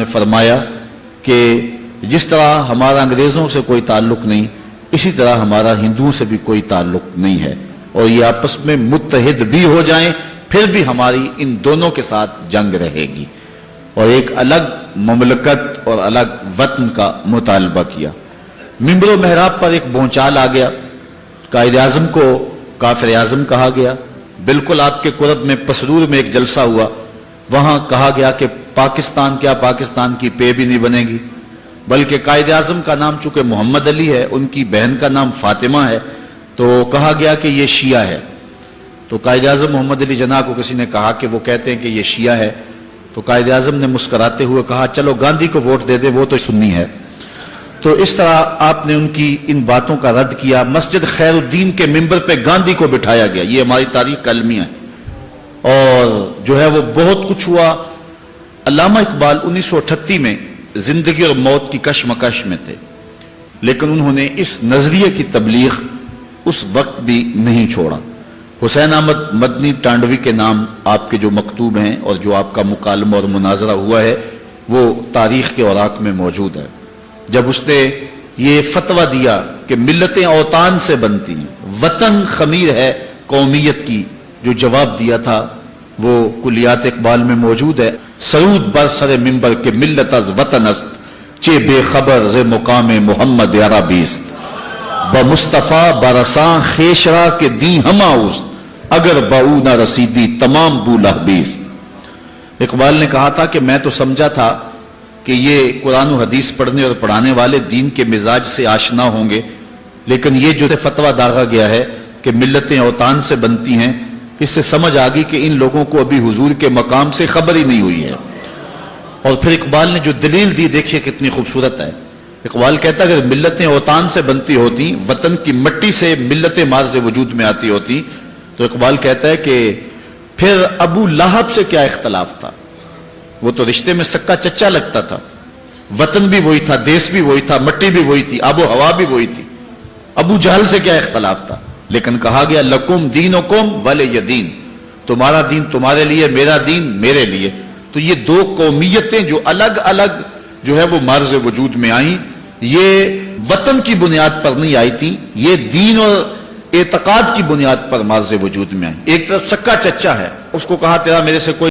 ने फरमाया कि जिस तरह हमारा अंग्रेज़ों से कोई ताल्लुक नहीं, इसी तरह हमारा हिंदुओं से भी कोई ताल्लुक नहीं है। और ये आपस में मुतहद भी हो जाएँ, फिर भी हमारी इन दोनों के साथ जंग रहेगी। और एक अलग ममलकत और अलग वतन का मुतालबा किया। मिम्बर महराब पर एक बोचाल आ गया। कायद आज़म को काफिर आज़म कहा गया। बिल्कुल आपके कुरब में पसरूर में एक जलसा हुआ। वहाँ कहा गया कि पाकिस्तान क्या पाकिस्तान की पे भी नहीं बनेगी। बल्कि कायद आज़म का नाम चूँकि मोहम्मद अली है, उनकी बहन का नाम फातिमा है तो कहा गया कि यह शिया है। तो कायद आज़म मोहम्मद अली जना को किसी ने कहा कि वो कहते हैं कि यह शिया है। तो कायद आज़म ने मुस्कराते हुए कहा, चलो गांधी को वोट दे दे, वो तो सुन्नी है। तो इस तरह आपने उनकी इन बातों का रद्द किया। मस्जिद खैरुद्दीन के मेंबर पे गांधी को बिठाया गया। ये हमारी तारीख कलमिया है। और जो है वो बहुत कुछ हुआ। अलामा इकबाल उन्नीस में ज़िंदगी और मौत की कशमकश में थे, लेकिन उन्होंने इस नज़रिए की तबलीग उस वक्त भी नहीं छोड़ा। हुसैन अहमद मदनी टांडवी के नाम आपके जो मकतूब हैं और जो आपका मुकालमा और मुनाजरा हुआ है, वो तारीख के औराक में मौजूद है। जब उसने ये फतवा दिया कि मिलतें औतान से बनती हैं, वतन खमीर है कौमियत की, जो जवाब दिया था वो कुलियात इकबाल में मौजूद है। सऊद बर सर मिम्बर के मिल्लत अज वतन अस्त चे बेखबर जे मुकाम मोहम्मद यारा बीस्त ब मुस्तफ़ा बरसा खेशरा के दी हमा उस्त, अगर बऊ न रसीदी तमाम बूला बीस्त इकबाल ने कहा था कि मैं तो समझा था कि ये कुरान हदीस पढ़ने और पढ़ाने वाले दीन के मिजाज से आशना होंगे, लेकिन ये जो फतवा दागा गया है कि मिलतें औतान से बनती हैं इससे समझ आ गई कि इन लोगों को अभी हुजूर के मकाम से खबर ही नहीं हुई है। और फिर इकबाल ने जो दलील दी, देखिए कितनी खूबसूरत है। इकबाल कहता अगर मिलतें औतान से बनती होती, वतन की मट्टी से मिलतें से वजूद में आती होती तो इकबाल कहता है कि फिर अबू लाहब से क्या इख्तलाफ था? वो तो रिश्ते में सक्का चच्चा लगता था। वतन भी वही था, देश भी वही था, मट्टी भी वही थी आबो हवा भी वही थी। अबू जहल से क्या इख्तलाफ था? लेकिन कहा गया, लकुम दीन कुम वाले यदीन। तुम्हारा दीन तुम्हारे लिए, मेरा दीन मेरे लिए। तो ये दो कौमियतें जो अलग अलग जो है वो मर्ज वजूद में आई। ये वतन की बुनियाद पर नहीं आई थी, ये दीन और एतकाद की बुनियाद पर मर्ज वजूद में आई। एक तरफ़ सक्का चच्चा है, उसको कहा, तेरा मेरे से कोई